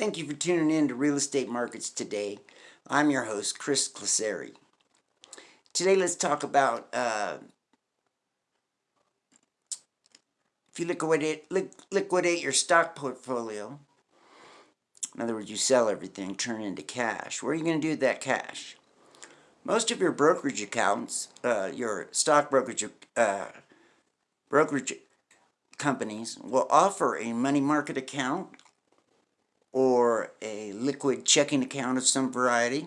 Thank you for tuning in to Real Estate Markets Today. I'm your host, Chris Claseri. Today, let's talk about uh, if you liquidate, li liquidate your stock portfolio, in other words, you sell everything, turn into cash. What are you going to do with that cash? Most of your brokerage accounts, uh, your stock brokerage uh, brokerage companies will offer a money market account liquid checking account of some variety.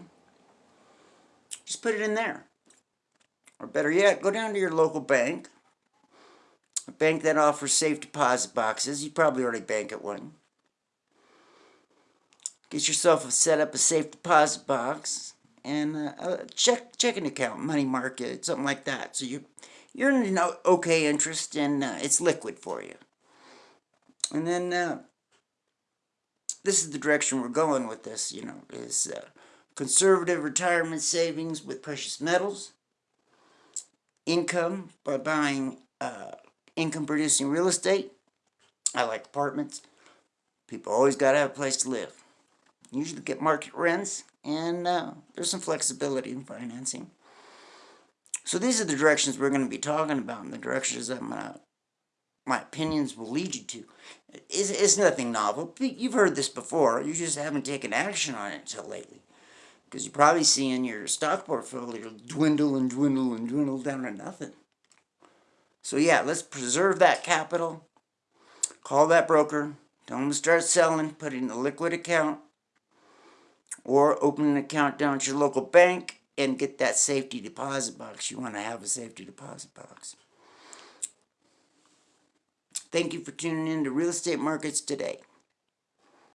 Just put it in there. Or better yet, go down to your local bank, a bank that offers safe deposit boxes. You probably already bank at one. Get yourself a, set up a safe deposit box and a check checking account, money market, something like that. So you you're in an okay interest and uh, it's liquid for you. And then uh, this is the direction we're going with this, you know, is uh, conservative retirement savings with precious metals, income by buying uh, income producing real estate. I like apartments. People always got to have a place to live. Usually get market rents, and uh, there's some flexibility in financing. So these are the directions we're going to be talking about, and the directions I'm going to my opinions will lead you to. It's, it's nothing novel. You've heard this before. You just haven't taken action on it until lately. Because you're probably seeing your stock portfolio dwindle and dwindle and dwindle down to nothing. So yeah, let's preserve that capital. Call that broker. Tell them to start selling. Put it in a liquid account. Or open an account down at your local bank and get that safety deposit box. You want to have a safety deposit box. Thank you for tuning in to Real Estate Markets Today.